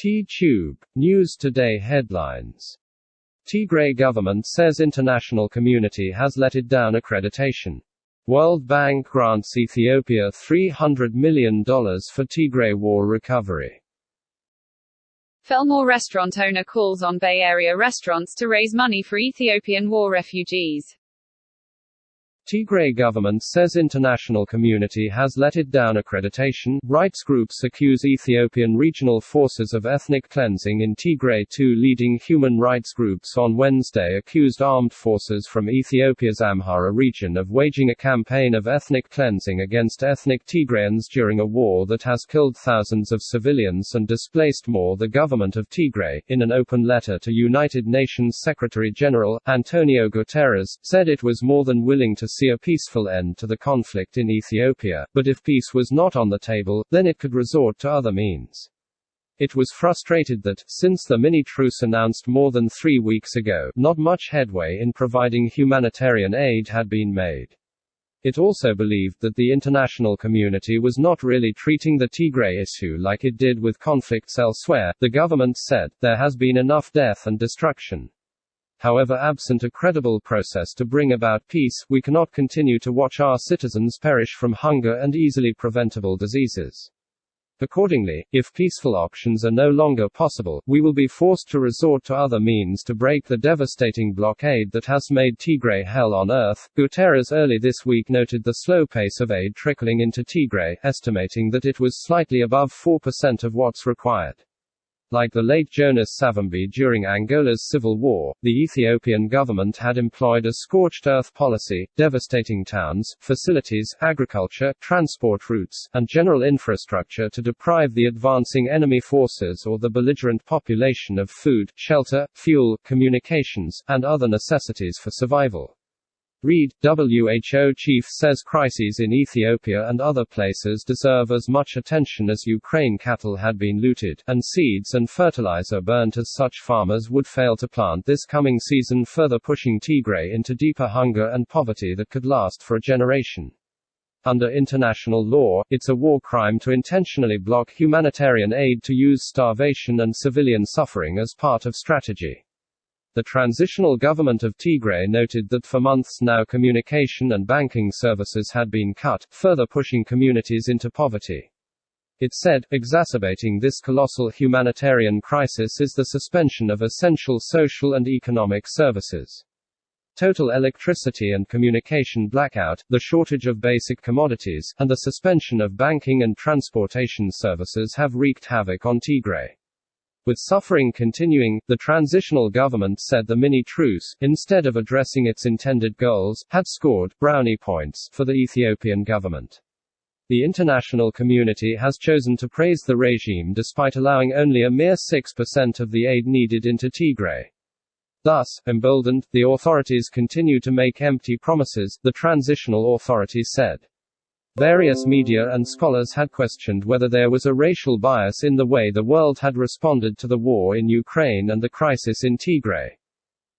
T-Tube. News Today headlines. Tigray government says international community has let it down accreditation. World Bank grants Ethiopia $300 million for Tigray war recovery. Fillmore restaurant owner calls on Bay Area restaurants to raise money for Ethiopian war refugees. Tigray government says international community has let it down accreditation. Rights groups accuse Ethiopian regional forces of ethnic cleansing in Tigray. Two leading human rights groups on Wednesday accused armed forces from Ethiopia's Amhara region of waging a campaign of ethnic cleansing against ethnic Tigrayans during a war that has killed thousands of civilians and displaced more. The government of Tigray, in an open letter to United Nations Secretary General, Antonio Guterres, said it was more than willing to see a peaceful end to the conflict in Ethiopia, but if peace was not on the table, then it could resort to other means. It was frustrated that, since the mini truce announced more than three weeks ago, not much headway in providing humanitarian aid had been made. It also believed that the international community was not really treating the Tigray issue like it did with conflicts elsewhere. The government said, there has been enough death and destruction. However absent a credible process to bring about peace, we cannot continue to watch our citizens perish from hunger and easily preventable diseases. Accordingly, if peaceful options are no longer possible, we will be forced to resort to other means to break the devastating blockade that has made Tigray hell on earth. Guterres early this week noted the slow pace of aid trickling into Tigray, estimating that it was slightly above 4% of what's required. Like the late Jonas Savimbi during Angola's civil war, the Ethiopian government had employed a scorched earth policy, devastating towns, facilities, agriculture, transport routes, and general infrastructure to deprive the advancing enemy forces or the belligerent population of food, shelter, fuel, communications, and other necessities for survival. Read, WHO chief says crises in Ethiopia and other places deserve as much attention as Ukraine cattle had been looted, and seeds and fertilizer burnt as such farmers would fail to plant this coming season further pushing Tigray into deeper hunger and poverty that could last for a generation. Under international law, it's a war crime to intentionally block humanitarian aid to use starvation and civilian suffering as part of strategy. The transitional government of Tigray noted that for months now communication and banking services had been cut, further pushing communities into poverty. It said, exacerbating this colossal humanitarian crisis is the suspension of essential social and economic services. Total electricity and communication blackout, the shortage of basic commodities, and the suspension of banking and transportation services have wreaked havoc on Tigray. With suffering continuing, the transitional government said the mini truce, instead of addressing its intended goals, had scored brownie points for the Ethiopian government. The international community has chosen to praise the regime despite allowing only a mere 6% of the aid needed into Tigray. Thus, emboldened, the authorities continue to make empty promises, the transitional authority said. Various media and scholars had questioned whether there was a racial bias in the way the world had responded to the war in Ukraine and the crisis in Tigray.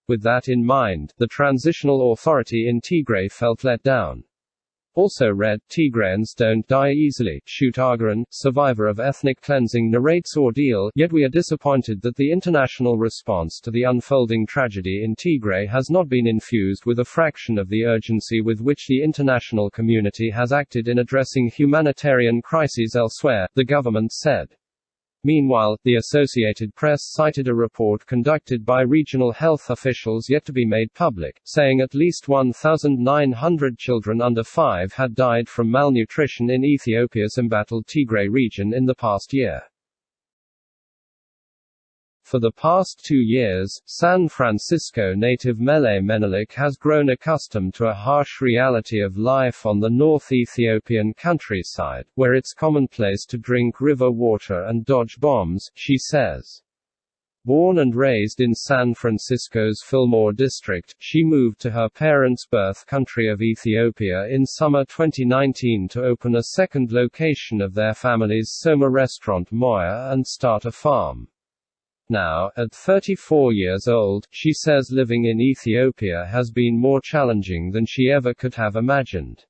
With that in mind, the transitional authority in Tigray felt let down. Also read, Tigrayans don't die easily. Shoot Agaran, survivor of ethnic cleansing narrates ordeal, yet we are disappointed that the international response to the unfolding tragedy in Tigray has not been infused with a fraction of the urgency with which the international community has acted in addressing humanitarian crises elsewhere, the government said. Meanwhile, the Associated Press cited a report conducted by regional health officials yet to be made public, saying at least 1,900 children under 5 had died from malnutrition in Ethiopia's embattled Tigray region in the past year. For the past two years, San Francisco native Mele Menelik has grown accustomed to a harsh reality of life on the North Ethiopian countryside, where it's commonplace to drink river water and dodge bombs, she says. Born and raised in San Francisco's Fillmore district, she moved to her parents' birth country of Ethiopia in summer 2019 to open a second location of their family's Soma restaurant Moya and start a farm. Now, at 34 years old, she says living in Ethiopia has been more challenging than she ever could have imagined.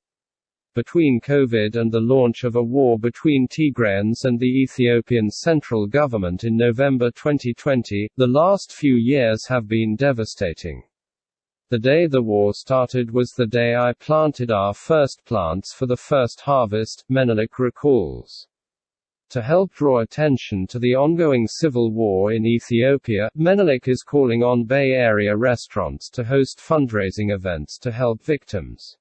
Between COVID and the launch of a war between Tigrayans and the Ethiopian central government in November 2020, the last few years have been devastating. The day the war started was the day I planted our first plants for the first harvest, Menelik recalls. To help draw attention to the ongoing civil war in Ethiopia, Menelik is calling on Bay Area restaurants to host fundraising events to help victims.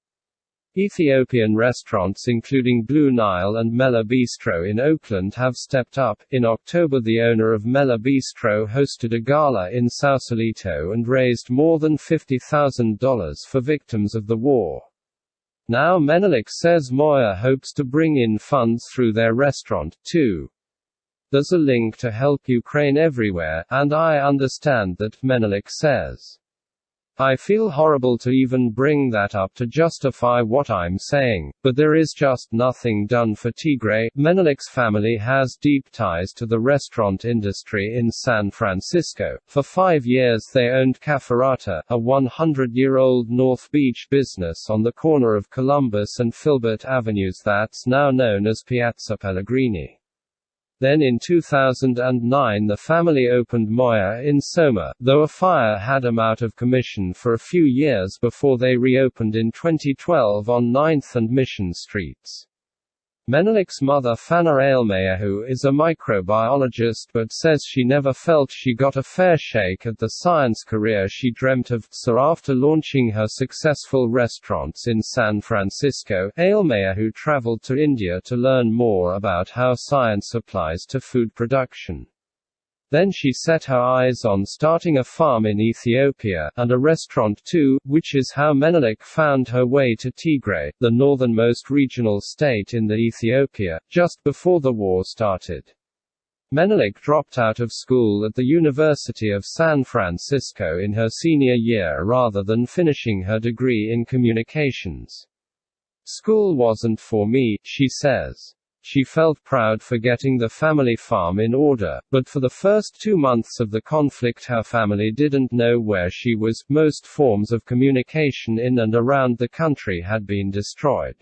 Ethiopian restaurants including Blue Nile and Mela Bistro in Oakland have stepped up. In October, the owner of Mela Bistro hosted a gala in Sausalito and raised more than $50,000 for victims of the war. Now Menelik says Moya hopes to bring in funds through their restaurant, too. There's a link to help Ukraine everywhere, and I understand that, Menelik says. I feel horrible to even bring that up to justify what I'm saying, but there is just nothing done for Tigray. Menelik's family has deep ties to the restaurant industry in San Francisco. For five years, they owned Caferata, a 100 year old North Beach business on the corner of Columbus and Filbert Avenues that's now known as Piazza Pellegrini. Then in 2009 the family opened Moya in Soma, though a fire had them out of commission for a few years before they reopened in 2012 on 9th and Mission Streets. Menelik's mother Fana Ailmayahu is a microbiologist but says she never felt she got a fair shake at the science career she dreamt of. So after launching her successful restaurants in San Francisco, Ailmayahu traveled to India to learn more about how science applies to food production. Then she set her eyes on starting a farm in Ethiopia, and a restaurant too, which is how Menelik found her way to Tigray, the northernmost regional state in the Ethiopia, just before the war started. Menelik dropped out of school at the University of San Francisco in her senior year rather than finishing her degree in communications. School wasn't for me, she says. She felt proud for getting the family farm in order, but for the first two months of the conflict her family didn't know where she was. Most forms of communication in and around the country had been destroyed.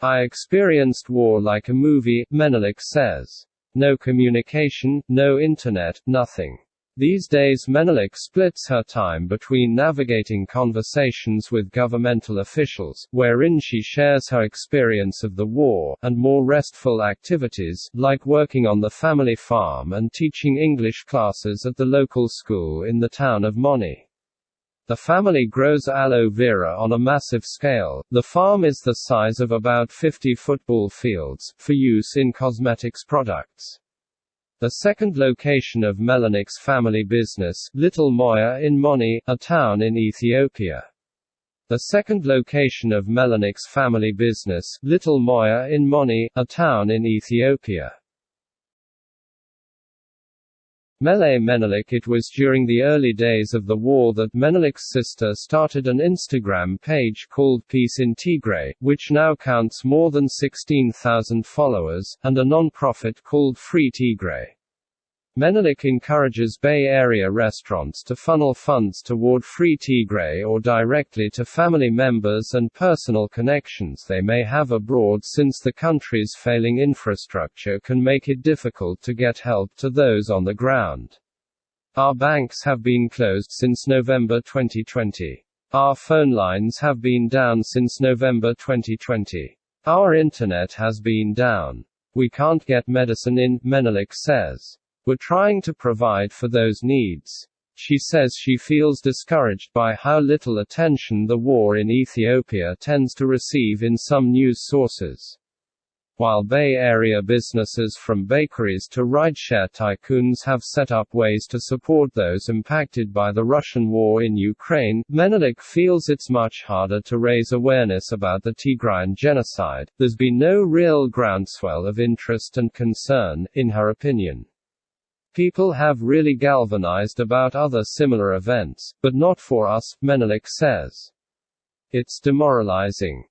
I experienced war like a movie, Menelik says. No communication, no internet, nothing. These days Menelik splits her time between navigating conversations with governmental officials, wherein she shares her experience of the war, and more restful activities, like working on the family farm and teaching English classes at the local school in the town of Moni. The family grows aloe vera on a massive scale. The farm is the size of about 50 football fields, for use in cosmetics products. The second location of Menelik's family business, Little Moya in Moni, a town in Ethiopia. The second location of Menelik's family business, Little Moya in Moni, a town in Ethiopia. Mele Menelik It was during the early days of the war that Menelik's sister started an Instagram page called Peace in Tigray, which now counts more than 16,000 followers, and a non-profit called Free Tigray. Menelik encourages Bay Area restaurants to funnel funds toward Free Tigray or directly to family members and personal connections they may have abroad since the country's failing infrastructure can make it difficult to get help to those on the ground. Our banks have been closed since November 2020. Our phone lines have been down since November 2020. Our internet has been down. We can't get medicine in, Menelik says. We're trying to provide for those needs. She says she feels discouraged by how little attention the war in Ethiopia tends to receive in some news sources. While Bay Area businesses from bakeries to rideshare tycoons have set up ways to support those impacted by the Russian war in Ukraine, Menelik feels it's much harder to raise awareness about the Tigrayan genocide. There's been no real groundswell of interest and concern, in her opinion. People have really galvanized about other similar events, but not for us, Menelik says. It's demoralizing.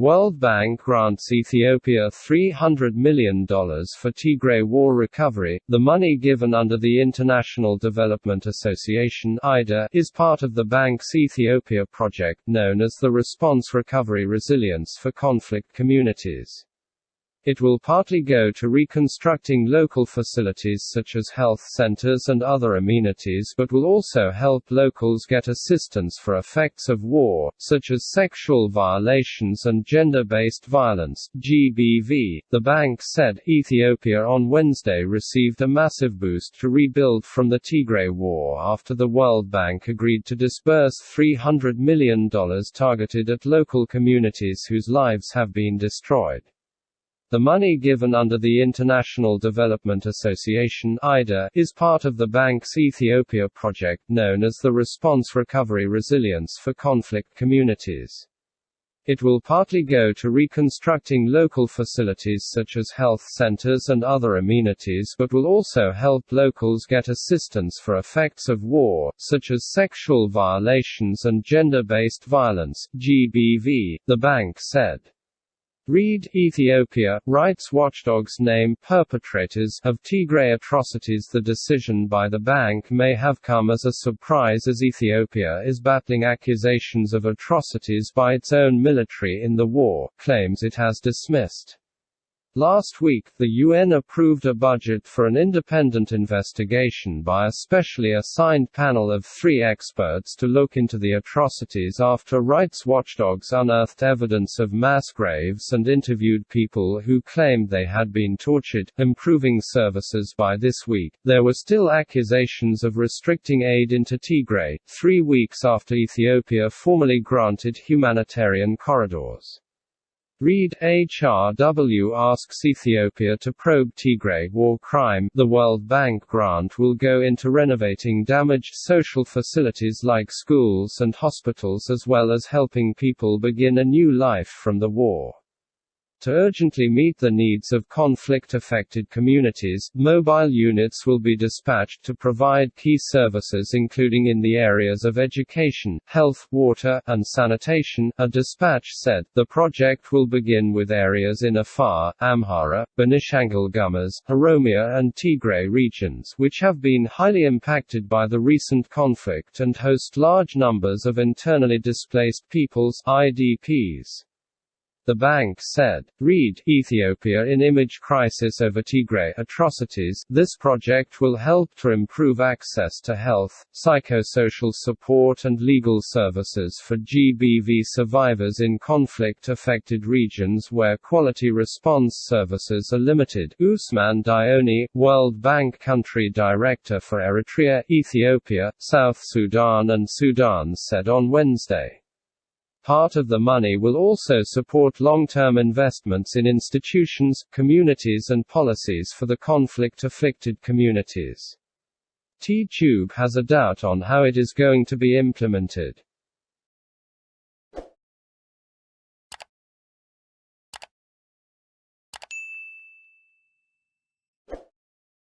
World Bank grants Ethiopia $300 million for Tigray war recovery. The money given under the International Development Association (IDA) is part of the bank's Ethiopia project known as the Response Recovery Resilience for Conflict Communities. It will partly go to reconstructing local facilities such as health centers and other amenities but will also help locals get assistance for effects of war, such as sexual violations and gender-based violence GBV. The bank said Ethiopia on Wednesday received a massive boost to rebuild from the Tigray war after the World Bank agreed to disburse $300 million targeted at local communities whose lives have been destroyed. The money given under the International Development Association (IDA) is part of the bank's Ethiopia project known as the Response Recovery Resilience for Conflict Communities. It will partly go to reconstructing local facilities such as health centers and other amenities but will also help locals get assistance for effects of war, such as sexual violations and gender-based violence GBV, the bank said. Read Ethiopia, rights watchdogs name perpetrators of Tigray atrocities The decision by the bank may have come as a surprise as Ethiopia is battling accusations of atrocities by its own military in the war, claims it has dismissed. Last week, the UN approved a budget for an independent investigation by a specially assigned panel of three experts to look into the atrocities after rights watchdogs unearthed evidence of mass graves and interviewed people who claimed they had been tortured. Improving services by this week, there were still accusations of restricting aid into Tigray, three weeks after Ethiopia formally granted humanitarian corridors. Read HRW asks Ethiopia to probe Tigray war crime. The World Bank grant will go into renovating damaged social facilities like schools and hospitals as well as helping people begin a new life from the war. To urgently meet the needs of conflict-affected communities, mobile units will be dispatched to provide key services including in the areas of education, health, water, and sanitation, a dispatch said. The project will begin with areas in Afar, Amhara, Benishangul Gumuz, Oromia and Tigray regions which have been highly impacted by the recent conflict and host large numbers of internally displaced peoples IDPs. The bank said. Read, Ethiopia in image crisis over Tigray atrocities. This project will help to improve access to health, psychosocial support and legal services for GBV survivors in conflict-affected regions where quality response services are limited. Ousmane Dione, World Bank Country Director for Eritrea, Ethiopia, South Sudan and Sudan said on Wednesday. Part of the money will also support long-term investments in institutions, communities and policies for the conflict-afflicted communities. T-Tube has a doubt on how it is going to be implemented.